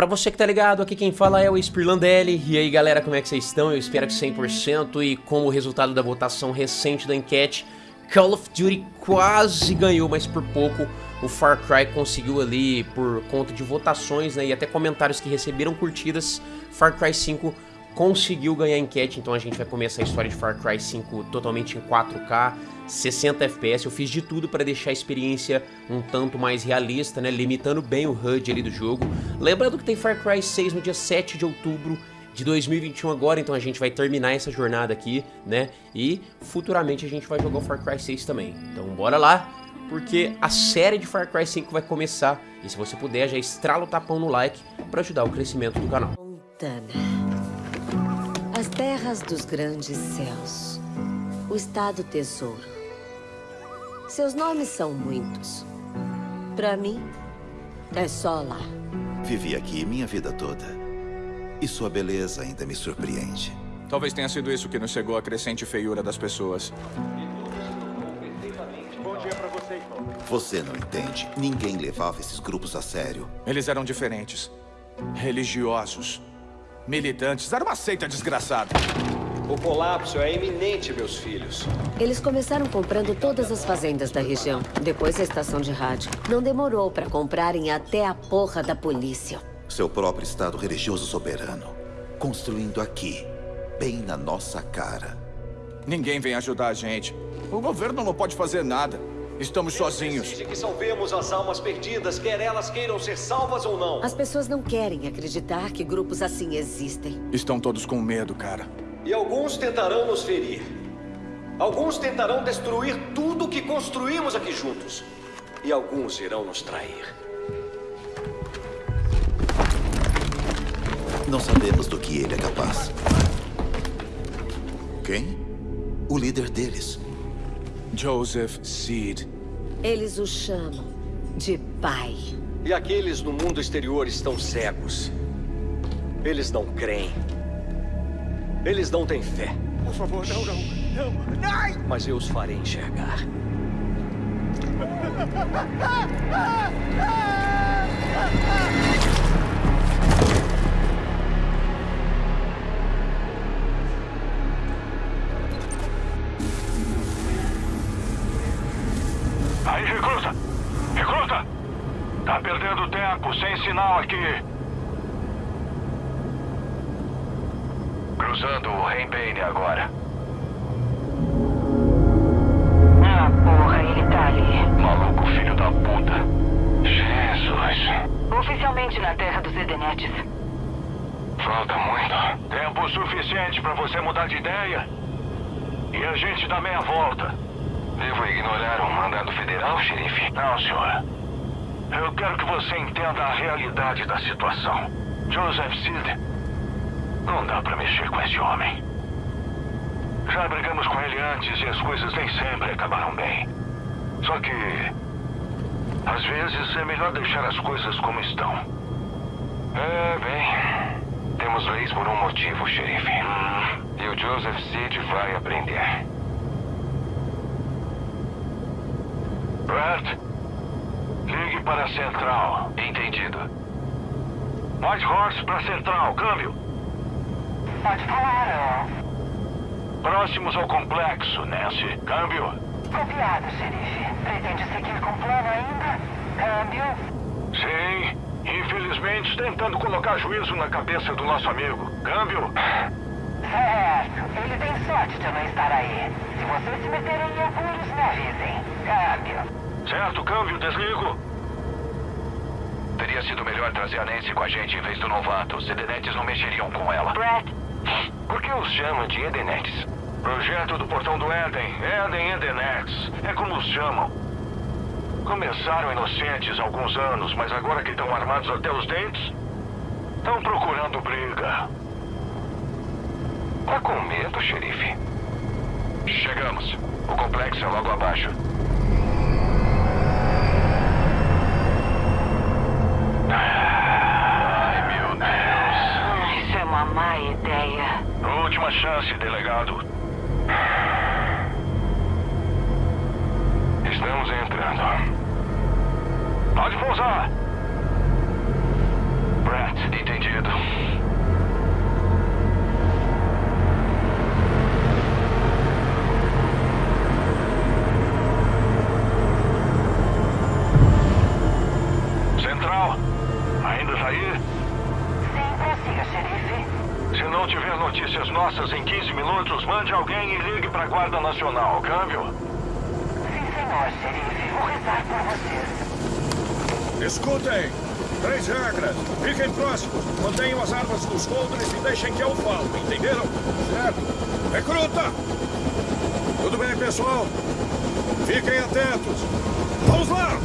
Pra você que tá ligado, aqui quem fala é o Spirlandelli. E aí galera, como é que vocês estão? Eu espero que 100% e como resultado da votação recente da enquete, Call of Duty quase ganhou, mas por pouco o Far Cry conseguiu ali, por conta de votações né, e até comentários que receberam curtidas, Far Cry 5 conseguiu ganhar enquete, então a gente vai começar a história de Far Cry 5 totalmente em 4K, 60 FPS, eu fiz de tudo para deixar a experiência um tanto mais realista, né, limitando bem o HUD ali do jogo. Lembrando que tem Far Cry 6 no dia 7 de outubro de 2021 agora, então a gente vai terminar essa jornada aqui, né, e futuramente a gente vai jogar o Far Cry 6 também. Então bora lá, porque a série de Far Cry 5 vai começar, e se você puder já estrala o tapão no like para ajudar o crescimento do canal. Montana. As terras dos grandes céus. O Estado Tesouro. Seus nomes são muitos. Pra mim, é só lá. Vivi aqui minha vida toda. E sua beleza ainda me surpreende. Talvez tenha sido isso que nos chegou a crescente feiura das pessoas. Você não entende. Ninguém levava esses grupos a sério. Eles eram diferentes. Religiosos. Militantes. Era uma seita desgraçada. O colapso é iminente, meus filhos. Eles começaram comprando todas as fazendas da região. Depois a estação de rádio. Não demorou pra comprarem até a porra da polícia. Seu próprio Estado religioso soberano. Construindo aqui, bem na nossa cara. Ninguém vem ajudar a gente. O governo não pode fazer nada. Estamos sozinhos. Exige que salvemos as almas perdidas, quer elas queiram ser salvas ou não. As pessoas não querem acreditar que grupos assim existem. Estão todos com medo, cara. E alguns tentarão nos ferir. Alguns tentarão destruir tudo que construímos aqui juntos. E alguns irão nos trair. Não sabemos do que ele é capaz. Quem? O líder deles. Joseph Seed. Eles o chamam de pai. E aqueles no mundo exterior estão cegos. Eles não creem. Eles não têm fé. Por favor, não, não. Não. Ai! Mas eu os farei enxergar. Aí, recruta! Recruta! Tá perdendo tempo, sem sinal aqui. Cruzando o Rainbane agora. Ah, porra, ele tá ali. Maluco filho da puta. Jesus. Oficialmente na terra dos Edenetes. Falta muito. Tempo suficiente pra você mudar de ideia. E a gente dá meia volta. Devo ignorar um mandado federal, xerife? Não, senhor. Eu quero que você entenda a realidade da situação. Joseph Seed. Não dá pra mexer com esse homem. Já brigamos com ele antes e as coisas nem sempre acabaram bem. Só que. Às vezes é melhor deixar as coisas como estão. É, bem. Temos leis por um motivo, xerife. Hum, e o Joseph Seed vai aprender. Brett, ligue para a central. Entendido. White Horse para a central, câmbio. Pode falar, Próximos ao complexo, Nancy. Câmbio. Copiado, xerife. Pretende seguir com o plano ainda? Câmbio. Sim, infelizmente tentando colocar juízo na cabeça do nosso amigo. Câmbio. Certo. Ele tem sorte de não estar aí. Se vocês se meterem em apuros, me avisem. Câmbio. Certo, câmbio, desligo. Teria sido melhor trazer a Nancy com a gente em vez do novato. Os Edenetes não mexeriam com ela. Brett, Por que os chamam de Edenetes? Projeto do Portão do Éden. Éden Edenetes. É como os chamam. Começaram inocentes há alguns anos, mas agora que estão armados até os dentes, estão procurando briga. Tá com medo, xerife? Chegamos. O complexo é logo abaixo. Última chance, delegado. Estamos entrando. Pode pousar. Brett, sair? Notícias nossas em 15 minutos, mande alguém e ligue para a Guarda Nacional. Câmbio? Sim, senhor, xerife. Vou rezar por vocês. Escutem! Três regras. Fiquem próximos. Mantenham as armas nos coldres e deixem que eu falo. Entenderam? Certo. Recruta! Tudo bem, pessoal? Fiquem atentos. Vamos lá!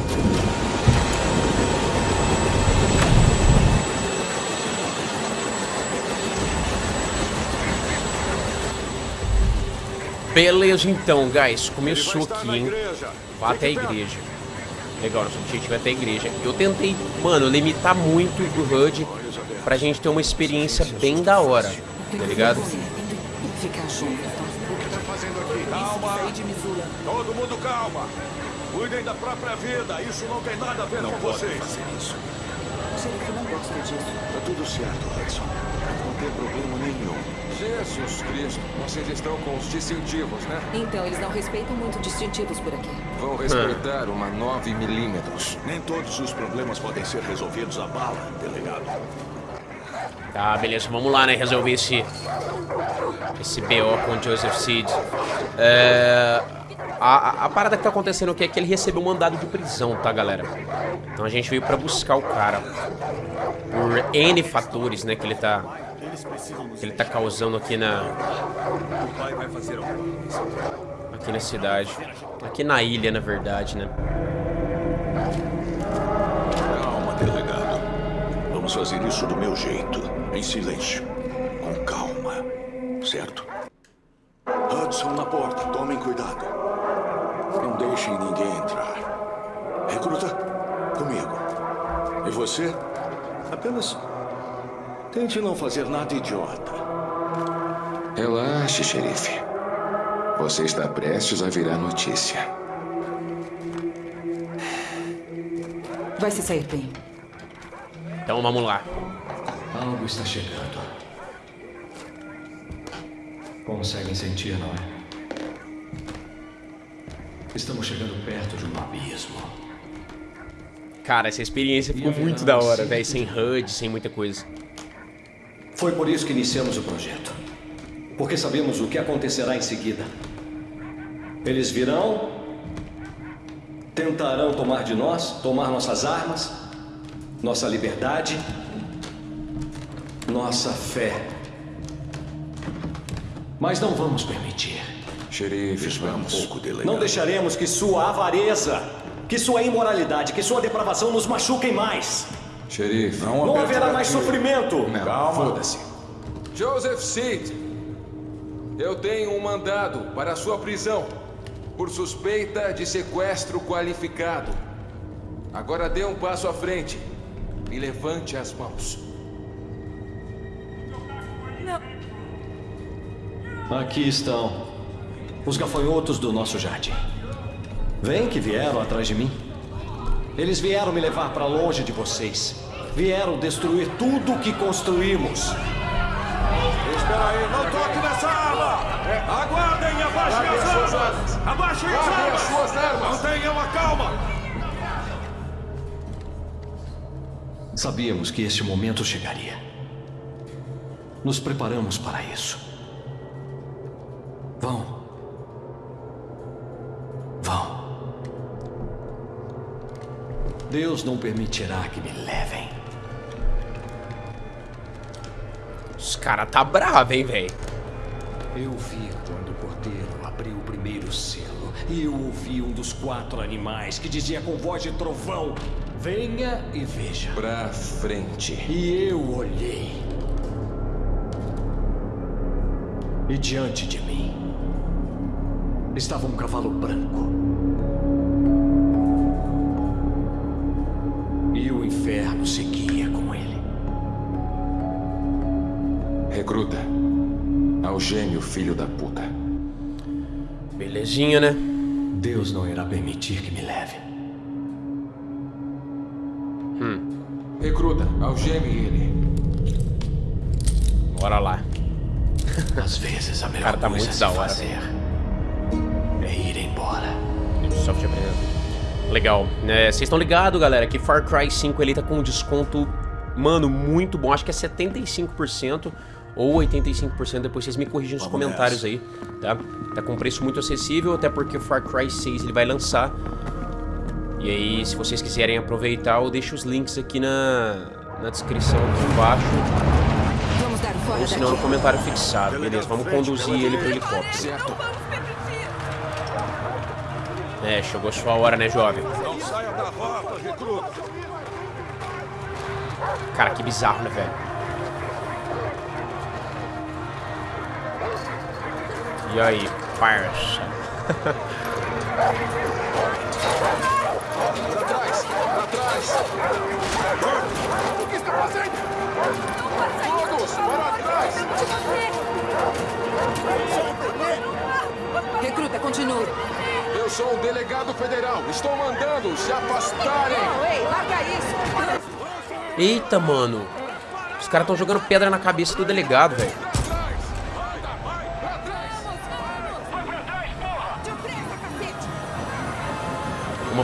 Beleza então, guys. Começou aqui, hein? Vá até a igreja. Legal, nosso objetivo é até a igreja. Eu tentei, mano, limitar muito o HUD pra gente ter uma experiência bem da hora, tá ligado? Ficar junto. Calma. Todo mundo calma. Cuidem da própria vida. Isso não tem nada a ver Não com pode vocês. fazer isso. Tá tudo certo, Hudson. Não tem problema nenhum. Jesus Cristo, vocês estão com os distintivos, né? Então, eles não respeitam muito distintivos por aqui. Vão respeitar uma 9 milímetros. Nem todos os problemas podem ser resolvidos a bala, delegado. Tá, beleza, vamos lá, né? Resolver esse. Esse BO com o Joseph Seed. É. A, a- a parada que tá acontecendo aqui é que ele recebeu um mandado de prisão, tá, galera? Então a gente veio pra buscar o cara. Por N fatores, né, que ele tá. Que ele tá causando aqui na. Aqui na cidade. Aqui na ilha, na verdade, né? Calma, delegado. Vamos fazer isso do meu jeito. Em silêncio. Com calma. Certo? Hudson na porta. Tomem cuidado. Não deixem ninguém entrar. Recruta, comigo. E você? Apenas tente não fazer nada idiota. Relaxe, xerife. Você está prestes a virar notícia. Vai se sair bem. Então vamos lá. Algo está chegando. Conseguem sentir, não é? Estamos chegando perto de um abismo. Cara, essa experiência ficou muito da hora, velho. Sem HUD, sem muita coisa. Foi por isso que iniciamos o projeto. Porque sabemos o que acontecerá em seguida. Eles virão, tentarão tomar de nós, tomar nossas armas, nossa liberdade, nossa fé. Mas não vamos permitir. Xerife, Espera um vamos. pouco, delegado. Não deixaremos que sua avareza, que sua imoralidade, que sua depravação nos machuquem mais. Xerife. Não haverá mais sofrimento. Não, foda-se. Joseph Seed, eu tenho um mandado para a sua prisão por suspeita de sequestro qualificado. Agora dê um passo à frente e levante as mãos. Aqui estão os gafanhotos do nosso jardim. Vem que vieram atrás de mim. Eles vieram me levar para longe de vocês. Vieram destruir tudo o que construímos. Espera aí, não toque nessa arma! Aguardem e abaixem as armas! Abaixem as armas! as suas armas! Mantenham a calma! Sabíamos que este momento chegaria. Nos preparamos para isso. Vão. Vão. Deus não permitirá que me levem. Os caras tá bravo, hein, velho. Eu vi quando o porteiro abriu o primeiro selo. E eu ouvi um dos quatro animais que dizia com voz de trovão: Venha e veja. Pra frente. E eu olhei. E diante de mim estava um cavalo branco. Filho da puta. Belezinha, né? Deus não irá permitir que me leve. Recruta, algeme ele. Bora lá. Às vezes a melhor tá coisa a fazer é ir embora. Ubisoft apresenta. Legal. É, Vocês estão ligados, galera, que Far Cry 5 ele tá com um desconto mano, muito bom. Acho que é 75% ou 85%. Depois vocês me corrigem nos Vamos comentários nessa. aí, tá? Tá com preço muito acessível, até porque o Far Cry 6 ele vai lançar. E aí, se vocês quiserem aproveitar, eu deixo os links aqui na, na descrição aqui embaixo. Ou se não, no comentário fixado. Beleza, vamos conduzir ele pro helicóptero. Certo. É, chegou sua hora, né, jovem? Não saia da rota, recruta. Cara, que bizarro, né, velho? E aí, parça? Pra trás! Pra trás! O que está fazendo? Todos! Para trás! Recruta, continue. Eu sou um delegado federal. Estou mandando se afastarem. ei, larga isso. Eita, mano. Os caras estão jogando pedra na cabeça do delegado, velho.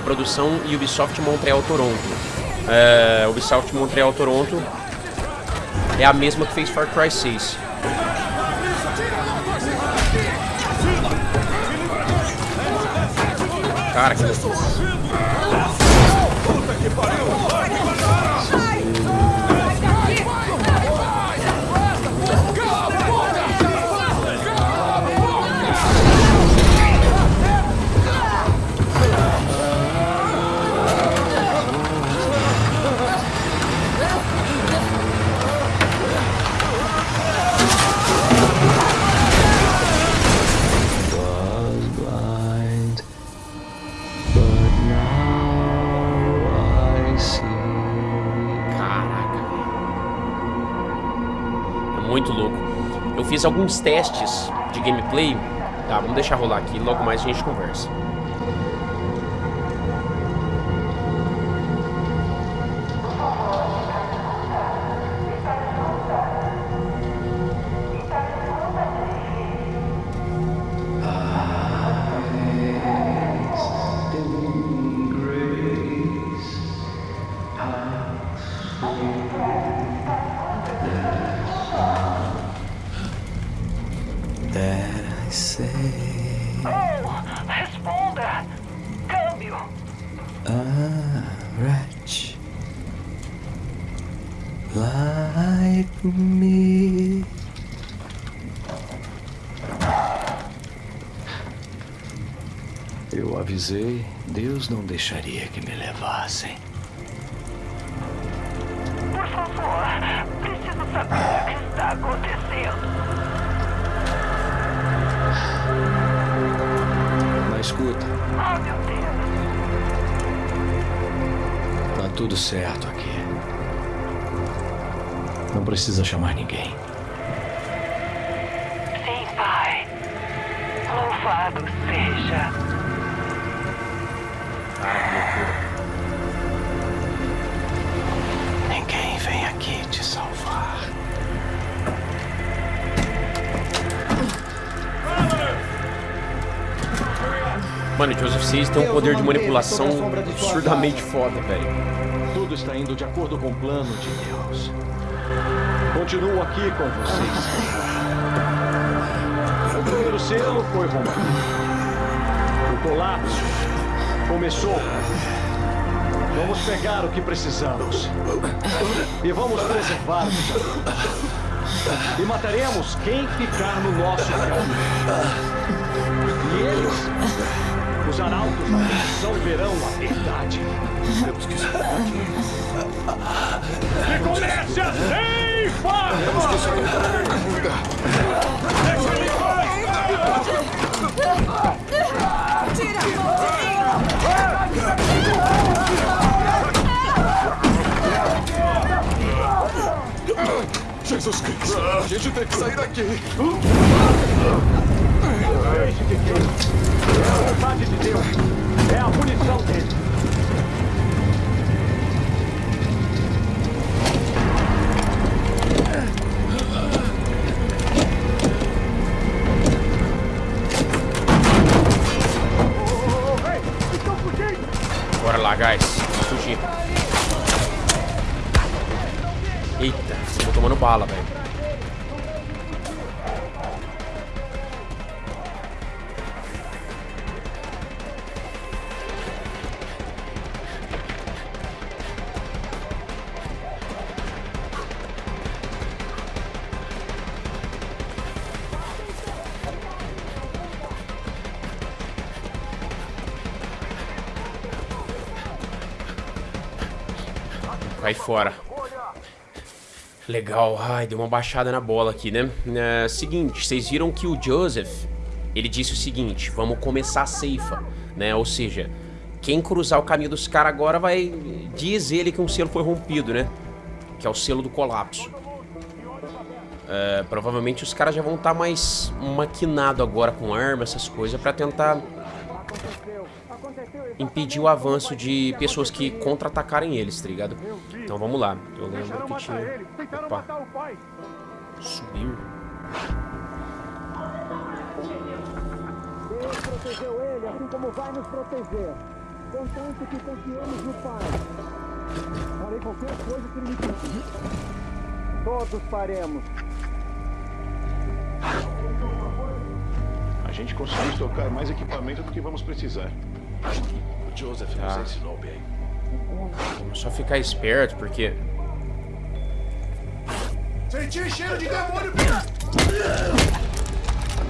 Produção Ubisoft Montreal Toronto. É, Ubisoft Montreal Toronto é a mesma que fez Far Cry 6. Cara, que was Fiz alguns testes de gameplay. Tá, vamos deixar rolar aqui. Logo mais a gente conversa. Avisei, Deus não deixaria que me levassem. Por favor, preciso saber o que está acontecendo. Mas escuta, Oh, meu Deus! tá tudo certo aqui. Não precisa chamar ninguém. Sim, pai. Louvado seja. Mano, o Joseph Seas tem um poder de manipulação absurdamente foda, velho. Tudo está indo de acordo com o plano de Deus. Continuo aqui com vocês. O primeiro selo foi rompido. O colapso começou. Vamos pegar o que precisamos. E vamos preservar E mataremos quem ficar no nosso caminho. E eles, os arautos da perdição, verão a verdade. Temos que sair daqui. E comece a ceifa! Temos que sair daqui. Tira a mão! Jesus Cristo. A gente tem que sair daqui. Deixe que queira. É a vontade de Deus. É a punição dele. Bora lá, guys. Fugir. Eita, tô tomando bala, velho. Vai fora. Legal. Ai, deu uma baixada na bola aqui, né? É, seguinte, vocês viram que o Joseph, ele disse o seguinte, vamos começar a ceifa, né? Ou seja, quem cruzar o caminho dos caras agora vai... Diz ele que um selo foi rompido, né? Que é o selo do colapso. É, provavelmente os caras já vão estar tá mais maquinado agora com arma, essas coisas, pra tentar impedir o avanço de pessoas que contra-atacarem eles, tá ligado? Então vamos lá. Eu lembro que tinha... Opa. Subir. Deus protegeu ele, assim como vai nos proteger. Contanto que confiemos no Pai. Farei qualquer coisa que ele me pedir. Todos faremos. A gente conseguiu estocar mais equipamento do que vamos precisar. O Joseph tá. nos ensinou bem. Vamos só ficar esperto, porque... Senti cheiro de demônio!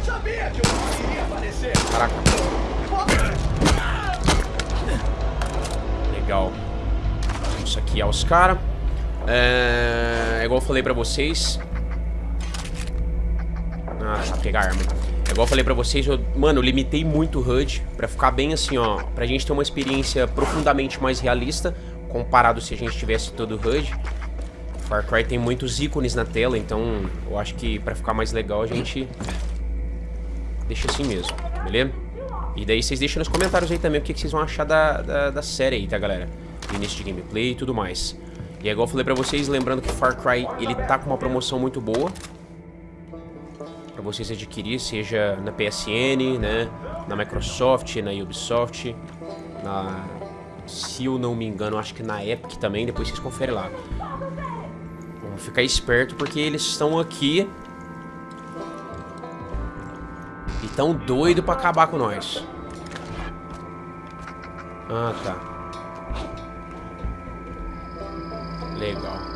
Sabia que eu aparecer! Caraca. Legal. Vamos saquear os caras. É... é igual eu falei pra vocês. Ah, tá, pegar arma. Igual eu falei pra vocês, eu, mano, eu limitei muito o HUD pra ficar bem assim, ó, pra gente ter uma experiência profundamente mais realista, comparado se a gente tivesse todo o HUD. Far Cry tem muitos ícones na tela, então eu acho que pra ficar mais legal a gente deixa assim mesmo, beleza? E daí vocês deixam nos comentários aí também o que, que vocês vão achar da, da, da série aí, tá, galera? início de gameplay e tudo mais. E é igual eu falei pra vocês, lembrando que Far Cry, ele tá com uma promoção muito boa para vocês adquirir, seja na PSN, né, na Microsoft, na Ubisoft, na, se eu não me engano, acho que na Epic também, depois vocês conferem lá. Vamos ficar esperto porque eles estão aqui e tão doido para acabar com nós. Ah, tá. Legal.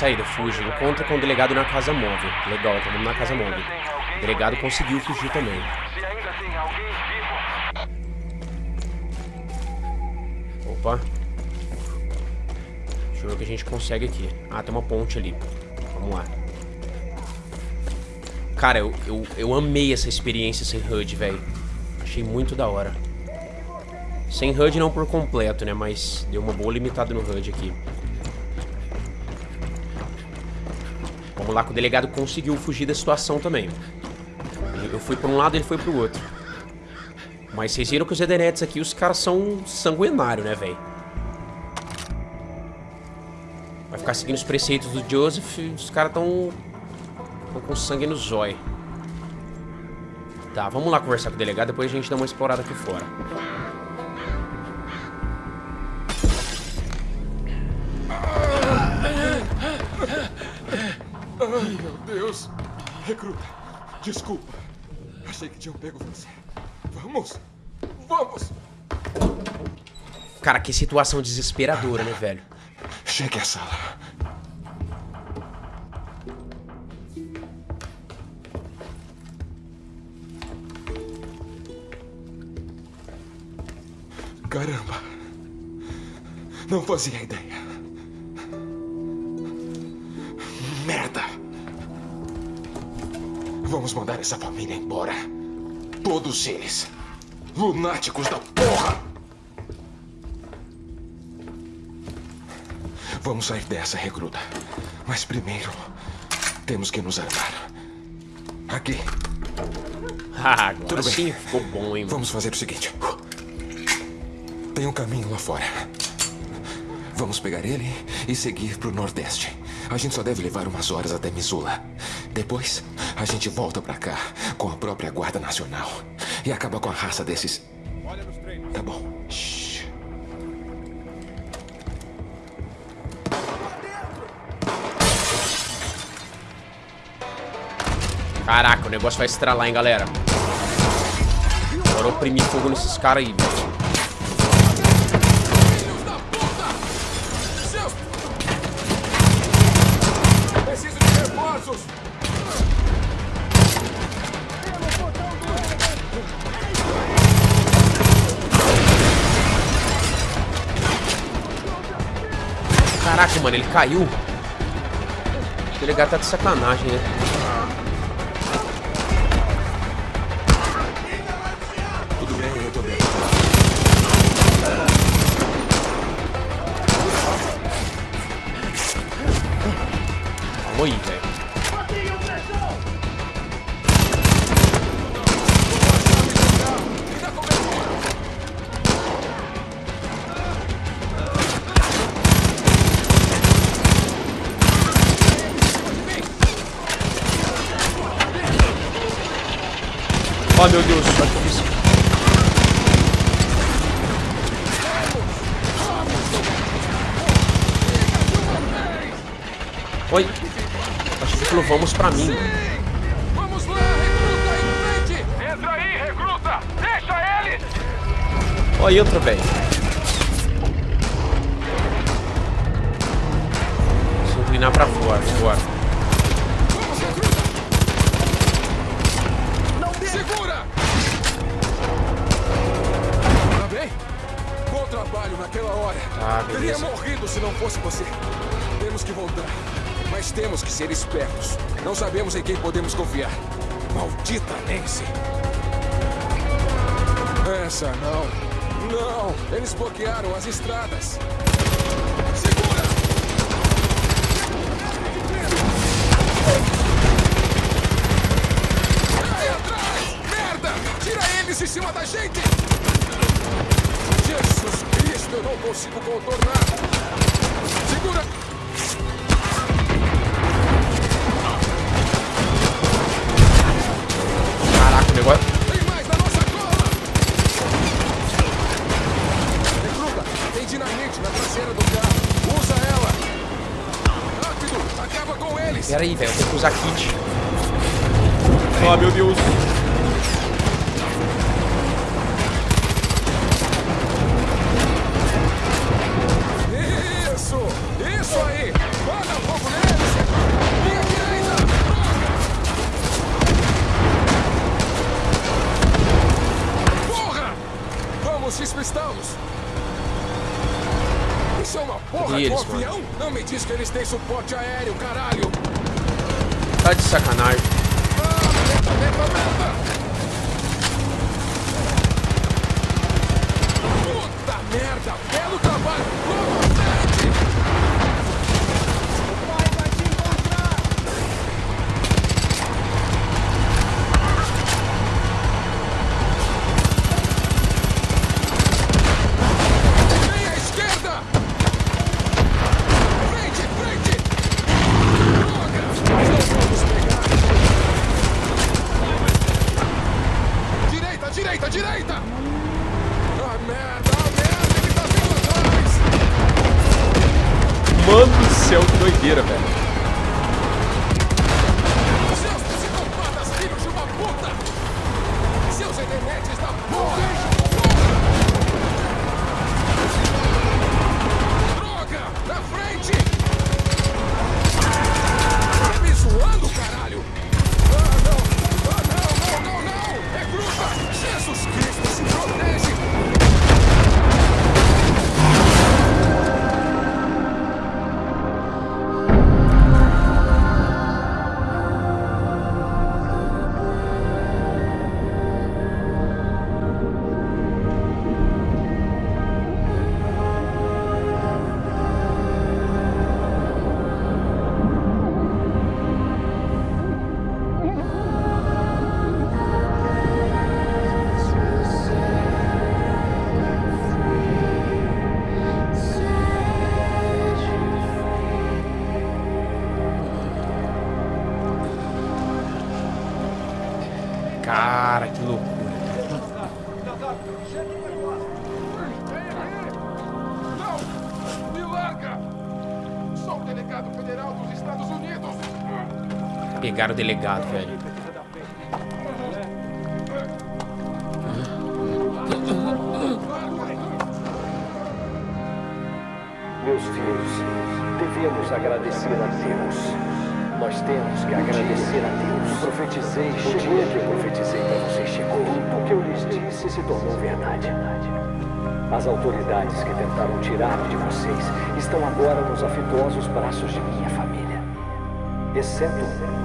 Saída, fuge. Encontra com o delegado na casa móvel. Legal, tá vendo na casa móvel. O delegado conseguiu fugir também. Opa. Deixa eu ver o que a gente consegue aqui. Ah, tem uma ponte ali. Vamos lá. Cara, eu, eu, eu amei essa experiência sem HUD, velho. Achei muito da hora. Sem HUD não por completo, né? Mas deu uma boa limitada no HUD aqui. Lá que o delegado conseguiu fugir da situação também. Eu fui para um lado, ele foi para o outro. Mas vocês viram que os Edenetes aqui, os caras são sanguinários, né, velho? Vai ficar seguindo os preceitos do Joseph os caras estão com sangue no zóio. Tá, vamos lá conversar com o delegado, depois a gente dá uma explorada aqui fora. Meu Deus. Recruta, desculpa. Achei que tinham pego você. Vamos. Vamos. Cara, que situação desesperadora, né, velho? Chegue à sala. Caramba. Não fazia ideia. Vamos mandar essa família embora. Todos eles. Lunáticos da porra! Vamos sair dessa, recruta. Mas primeiro, temos que nos armar. Aqui. Ah, agora Tudo bem. sim ficou bom, hein? Vamos fazer o seguinte. Tem um caminho lá fora. Vamos pegar ele e seguir pro nordeste. A gente só deve levar umas horas até Missoula. Depois, a gente volta pra cá com a própria Guarda Nacional e acaba com a raça desses. Tá bom. Shhh. Caraca, o negócio vai estralar, hein, galera. Bora oprimir fogo nesses caras aí, velho. Caraca, mano, ele caiu. O delegado tá de sacanagem, né? Oi. Acho que falou vamos pra mim. Vamos lá, recruta em frente! Entra aí, recruta! Deixa ele! Ó, entra, velho. Se inclinar pra fora, agora. Segura! Tá bem? Bom trabalho naquela hora. Tá, Teria morrido se não fosse você. Temos que voltar. Mas temos que ser espertos. Não sabemos em quem podemos confiar. Maldita Nancy. Essa não. Não! Eles bloquearam as estradas. Segura! Ai, atrás! Merda! Tira eles de cima da gente! Jesus Cristo, eu não consigo contornar! Pera aí, velho. Eu tenho que usar kit. Oh, meu Deus. Isso! É uma porra de um avião? Não me diz que eles têm suporte aéreo, caralho! Tá de sacanagem. Pegaram o delegado, velho. Meus filhos, devemos agradecer a Deus. Nós temos que agradecer a Deus. Profetizei, o dia que eu profetizei para vocês chegou. Tudo que eu lhes disse se tornou verdade. As autoridades que tentaram tirar de vocês estão agora nos afetuosos braços de minha família. Exceto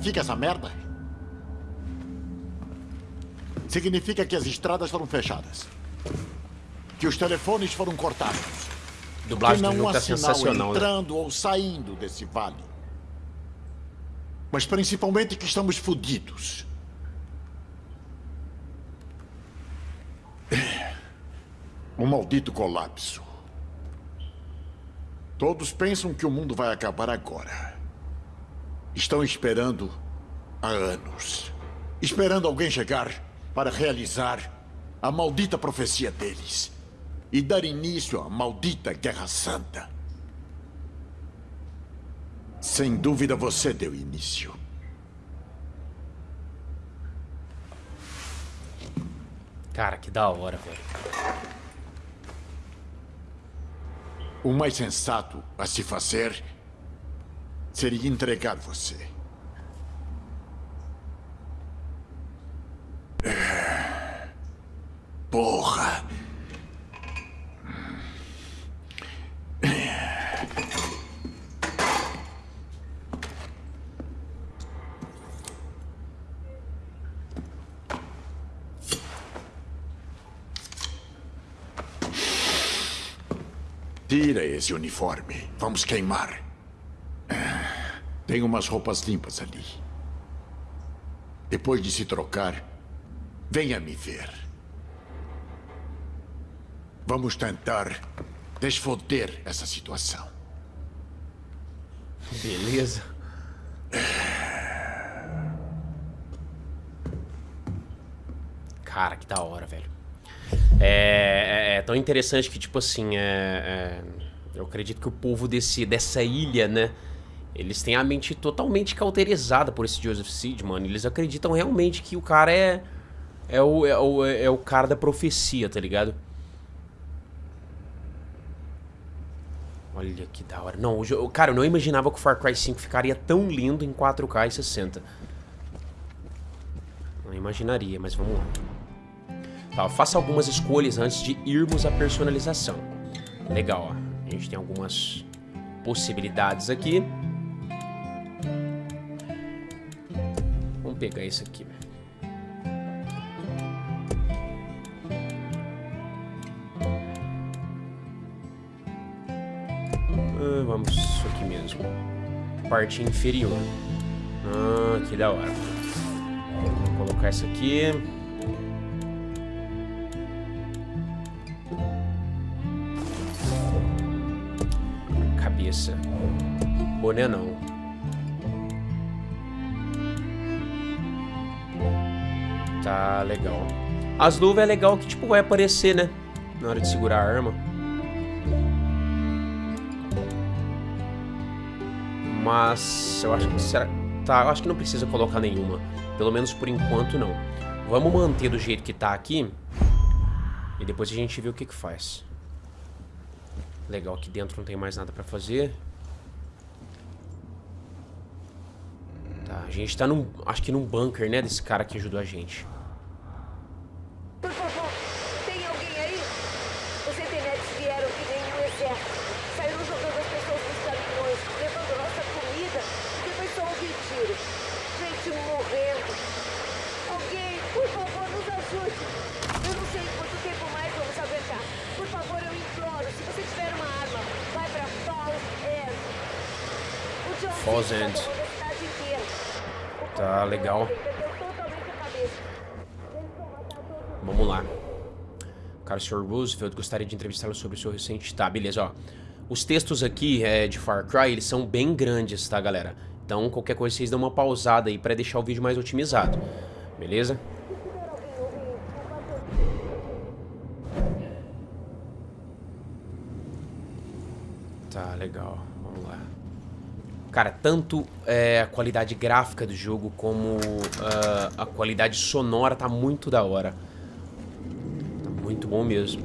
significa essa merda? Significa que as estradas foram fechadas. Que os telefones foram cortados. Dublagem que do não jogo há tá sinal né? entrando ou saindo desse vale. Mas principalmente que estamos fodidos. Um maldito colapso. Todos pensam que o mundo vai acabar agora. Estão esperando há anos. Esperando alguém chegar para realizar a maldita profecia deles e dar início à maldita Guerra Santa. Sem dúvida você deu início. Cara, que da hora, velho. O mais sensato a se fazer seria entregar você. É. Porra! Tira esse uniforme. Vamos queimar. Tem umas roupas limpas ali. Depois de se trocar, venha me ver. Vamos tentar desfoder essa situação. Beleza. Cara, que da hora, velho. É, é- é tão interessante que, tipo assim, é, é- eu acredito que o povo desse, dessa ilha, né? Eles têm a mente totalmente cauterizada por esse Joseph Seed, mano. Eles acreditam realmente que o cara é. É o, é, o, é o cara da profecia, tá ligado? Olha que da hora. Não, o cara, eu não imaginava que o Far Cry 5 ficaria tão lindo em 4K e 60. Não imaginaria, mas vamos lá. Tá, faça algumas escolhas antes de irmos à personalização. Legal, ó. A gente tem algumas possibilidades aqui. Pegar esse aqui. Ah, vamos isso aqui mesmo. Parte inferior. Ah, que da hora. Vou colocar essa aqui. Cabeça. Boné não. Tá legal. As luvas é legal que tipo vai aparecer, né? Na hora de segurar a arma. Mas eu acho que será tá, eu acho que não precisa colocar nenhuma, pelo menos por enquanto não. Vamos manter do jeito que tá aqui e depois a gente vê o que que faz. Legal, aqui dentro não tem mais nada pra fazer. A gente tá num, acho que num bunker, né, desse cara que ajudou a gente. Por favor, tem alguém aí? Os internetes vieram que nem o exército. Saíram jogando as pessoas dos caminhões, levando nossa comida e depois só ouvir tiro. Gente morrendo. Alguém Falls End. Tá, legal. Vamos lá. Cara, o Sr. Roosevelt gostaria de entrevistá-lo sobre o seu recente... Tá, beleza, ó. Os textos aqui é, de Far Cry, eles são bem grandes, tá, galera? Então, qualquer coisa, vocês dão uma pausada aí pra deixar o vídeo mais otimizado. Beleza? Tá, legal. Vamos lá. Cara, tanto é, a qualidade gráfica do jogo como uh, a qualidade sonora tá muito da hora. Bom mesmo.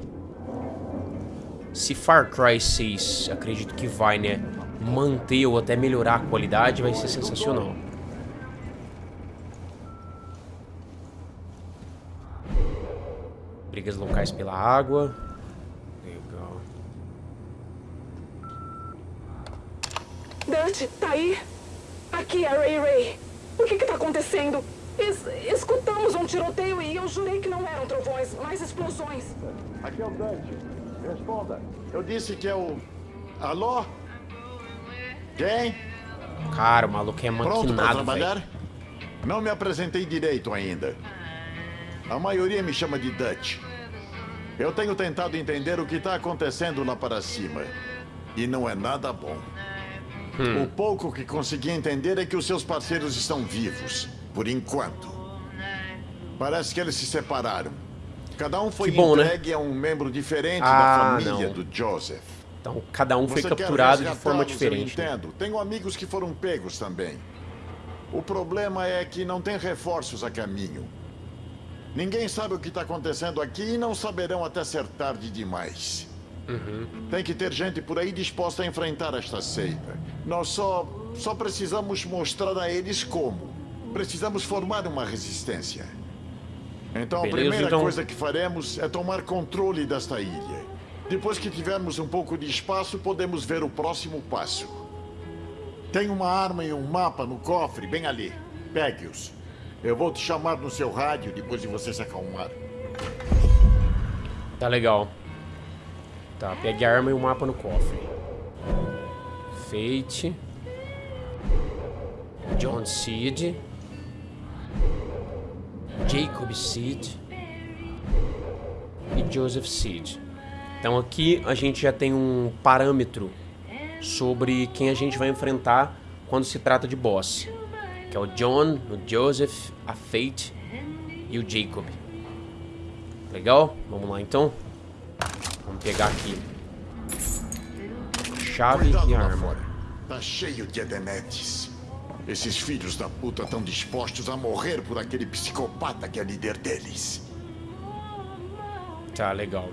Se Far Cry 6, acredito que vai, né, manter ou até melhorar a qualidade, vai ser sensacional. Brigas locais pela água. Legal. Dante, tá aí? Aqui é a Ray Ray. O que que tá acontecendo? Es escutamos um tiroteio e eu jurei que não eram trovões, mas explosões. Aqui é o Dante. Responda. Eu disse que é o... Alô? Quem? Cara, o maluco é Pronto pra trabalhar? velho. Não me apresentei direito ainda. A maioria me chama de Dutch. Eu tenho tentado entender o que está acontecendo lá para cima. E não é nada bom. Hum. O pouco que consegui entender é que os seus parceiros estão vivos. Por enquanto. Parece que eles se separaram. Cada um foi Que bom, né? entregue a um membro diferente Ah, da família não. do Joseph. Então, cada um foi Você quer capturado de forma diferente. Eu né? entendo. Tenho amigos que foram pegos também. O problema é que não tem reforços a caminho. Ninguém sabe o que está acontecendo aqui e não saberão até ser tarde demais. Uhum. Tem que ter gente por aí disposta a enfrentar esta seita. Nós só, só precisamos mostrar a eles como. Precisamos formar uma resistência. Então a Beleza, primeira então- coisa que faremos é tomar controle desta ilha. Depois que tivermos um pouco de espaço, podemos ver o próximo passo. Tem uma arma e um mapa no cofre, bem ali. Pegue-os. Eu vou te chamar no seu rádio depois de você se acalmar. Tá legal. Tá, pegue a arma e o mapa no cofre. Fate. John Seed. Jacob Seed. E Joseph Seed. Então aqui a gente já tem um parâmetro sobre quem a gente vai enfrentar quando se trata de boss. Que é o John, o Joseph, a Fate e o Jacob. Legal? Vamos lá então. Vamos pegar aqui. Chave Cuidado e arma. fora. Tá cheio de edenetes. Esses filhos da puta estão dispostos a morrer por aquele psicopata que é líder deles. Tá, legal.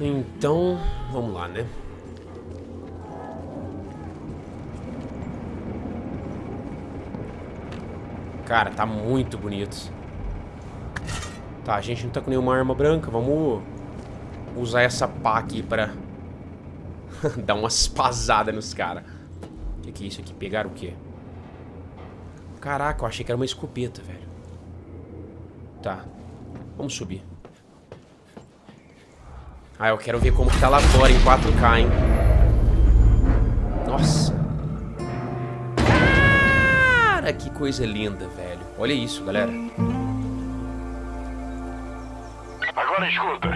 Então, vamos lá, né? Cara, tá muito bonito. Tá, a gente não tá com nenhuma arma branca. Vamos usar essa pá aqui pra dar umas pasadas nos caras. Que, que é isso aqui? Pegaram o quê? Caraca, eu achei que era uma escopeta, velho. Tá. Vamos subir. Ah, eu quero ver como que tá lá fora em 4K, hein? Nossa. Cara, que coisa linda, velho. Olha isso, galera. Agora escuta.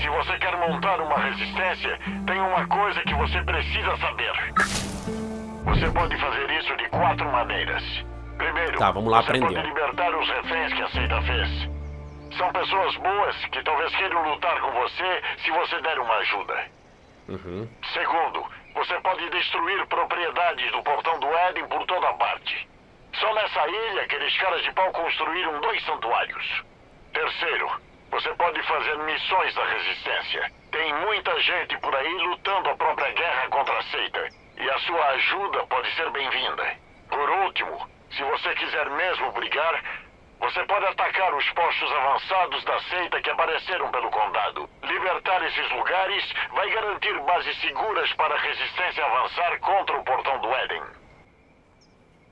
Se você quer montar uma resistência, tem uma coisa que você precisa saber. Você pode fazer isso de quatro maneiras. Primeiro, Tá, vamos lá você aprender. pode libertar os reféns que a seita fez. São pessoas boas que talvez queiram lutar com você se você der uma ajuda. Uhum. Segundo, você pode destruir propriedades do Portão do Éden por toda parte. Só nessa ilha, aqueles caras de pau construíram dois santuários. Terceiro, você pode fazer missões da resistência. Tem muita gente por aí lutando a própria guerra contra a seita. Sua ajuda pode ser bem-vinda. Por último, se você quiser mesmo brigar, você pode atacar os postos avançados da seita que apareceram pelo condado. Libertar esses lugares vai garantir bases seguras para a resistência avançar contra o portão do Éden.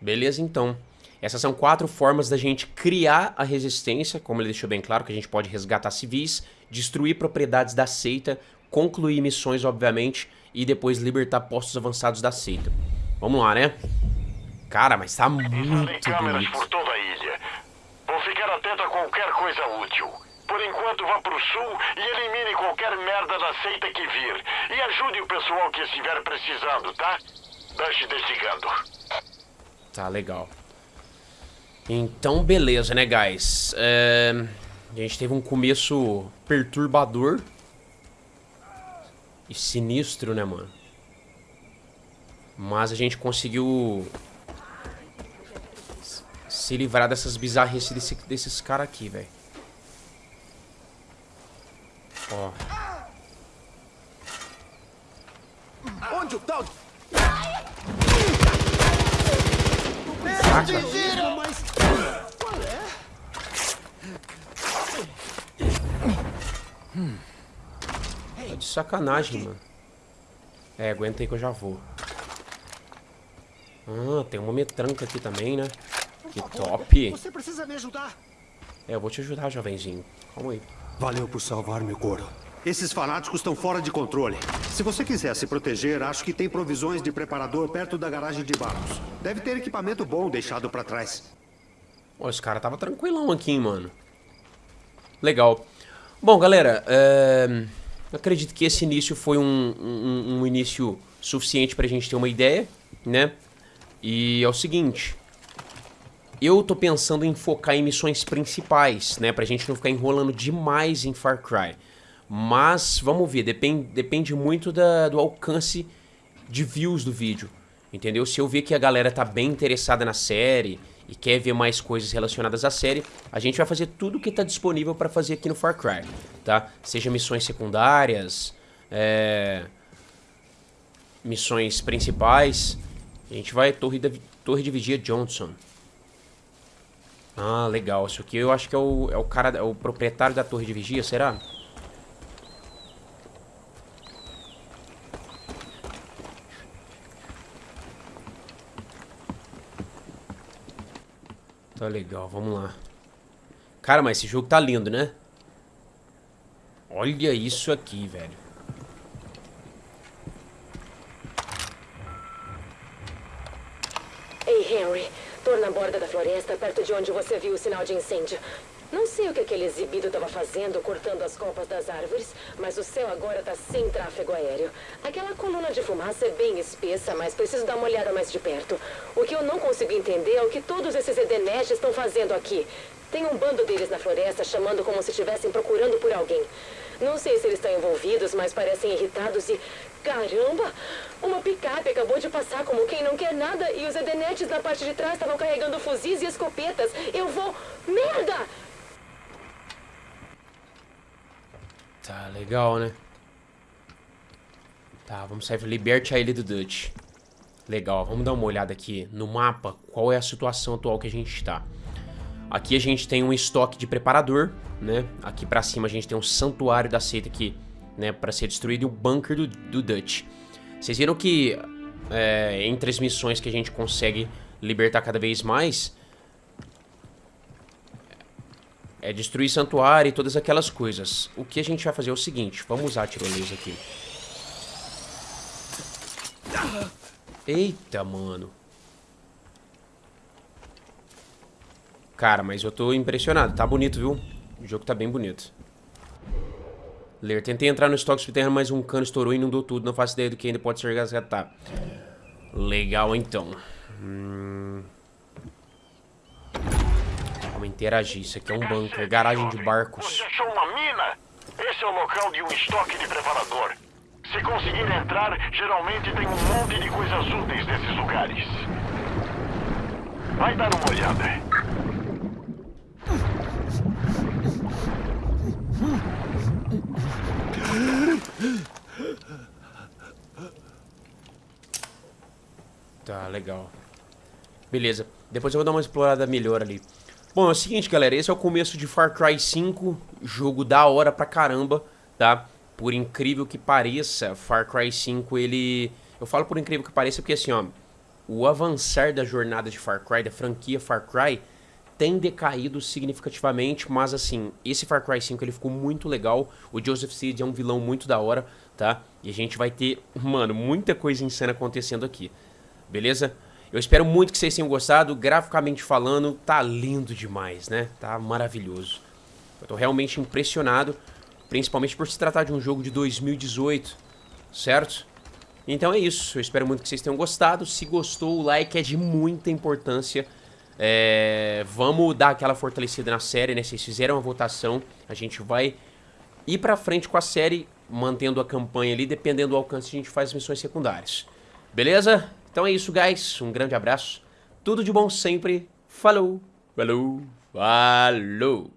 Beleza, então. Essas são quatro formas da gente criar a resistência, como ele deixou bem claro, que a gente pode resgatar civis, destruir propriedades da seita, concluir missões, obviamente, e depois libertar postos avançados da seita. Vamos lá, né? Cara, mas tá muito bonito. por toda a ilha. Vou ficar atento a qualquer coisa útil. Por enquanto, vá pro sul e elimine qualquer merda da seita que vir. E ajude o pessoal que estiver precisando, tá? Dash desligando. Tá, legal. Então, beleza, né, guys? É, A gente teve um começo perturbador. E sinistro, né, mano? Mas a gente conseguiu... Se livrar dessas bizarrices desse, desses caras aqui, velho. Ó. Onde o tal? Saca? mas... Qual é? Tá de sacanagem, mano. É, aguenta aí que eu já vou. Ah, tem uma metranca aqui também, né? Que top. Você precisa me ajudar. É, eu vou te ajudar, jovenzinho. Calma aí. Valeu por salvar meu couro. Esses fanáticos estão fora de controle. Se você quiser se proteger, acho que tem provisões de preparador perto da garagem de barcos. Deve ter equipamento bom deixado pra trás. Ó, esse cara tava tranquilão aqui, hein, mano. Legal. Bom, galera, é... acredito que esse início foi um, um, um início suficiente pra gente ter uma ideia, né? E é o seguinte... Eu tô pensando em focar em missões principais, né? Pra gente não ficar enrolando demais em Far Cry. Mas, vamos ver, depende, depende muito da, do alcance de views do vídeo, entendeu? Se eu ver que a galera tá bem interessada na série e quer ver mais coisas relacionadas à série, a gente vai fazer tudo que tá disponível pra fazer aqui no Far Cry, tá? Seja missões secundárias, é... missões principais. A gente vai Torre, Torre de Vigia Johnson. Ah, legal. Isso aqui eu acho que é o, é o cara, é o proprietário da Torre de Vigia, será? Tá legal, vamos lá. Cara, mas esse jogo tá lindo, né? Olha isso aqui, velho. Ei, Henry. Tô na borda da floresta, perto de onde você viu o sinal de incêndio. Não sei o que aquele exibido estava fazendo, cortando as copas das árvores, mas o céu agora tá sem tráfego aéreo. Aquela coluna de fumaça é bem espessa, mas preciso dar uma olhada mais de perto. O que eu não consigo entender é o que todos esses Edenesh estão fazendo aqui. Tem um bando deles na floresta chamando como se estivessem procurando por alguém. Não sei se eles estão envolvidos, mas parecem irritados e... Caramba! Uma picape acabou de passar como quem não quer nada e os Edenetes na parte de trás estavam carregando fuzis e escopetas. Eu vou... Merda! Tá legal, né? Tá, vamos sair. Liberte a ilha do Dutch. Legal, vamos dar uma olhada aqui no mapa. Qual é a situação atual que a gente está? Aqui a gente tem um estoque de preparador, né? Aqui pra cima a gente tem um santuário da seita aqui, né? Pra ser destruído e o bunker do, do Dutch. Vocês viram que é, entre as missões que a gente consegue libertar cada vez mais... É destruir santuário e todas aquelas coisas. O que a gente vai fazer é o seguinte. Vamos usar a tirolesa aqui. Eita, mano. Cara, mas eu tô impressionado. Tá bonito, viu? O jogo tá bem bonito. Ler. Tentei entrar no estoque subterrâneo, mas um cano estourou e inundou tudo. Não faço ideia do que ainda pode ser resgatado. Legal, então. Hum... Vamos interagir. Isso aqui é um bunker. Garagem de barcos. Você achou uma mina? Esse é o local de um estoque de preparador. Se conseguir entrar, geralmente tem um monte de coisas úteis nesses lugares. Vai dar uma olhada. Tá, legal. Beleza. Depois eu vou dar uma explorada melhor ali. Bom, é o seguinte, galera. Esse é o começo de Far Cry 5. Jogo da hora pra caramba, tá? Por incrível que pareça, Far Cry 5, ele... Eu falo por incrível que pareça porque, assim, ó... O avançar da jornada de Far Cry, da franquia Far Cry, tem decaído significativamente, mas assim, esse Far Cry 5 ele ficou muito legal. O Joseph Seed é um vilão muito da hora, tá? E a gente vai ter, mano, muita coisa insana acontecendo aqui. beleza? Eu espero muito que vocês tenham gostado, graficamente falando, tá lindo demais, né? Tá maravilhoso. Eu tô realmente impressionado, principalmente por se tratar de um jogo de 2018, certo? Então é isso, eu espero muito que vocês tenham gostado. Se gostou, o like é de muita importância. É... Vamos dar aquela fortalecida na série, né? Vocês fizeram a votação, a gente vai ir pra frente com a série, mantendo a campanha ali, dependendo do alcance a gente faz missões secundárias. Beleza? Então é isso, guys. Um grande abraço. Tudo de bom sempre. Falou. Falou. Falou.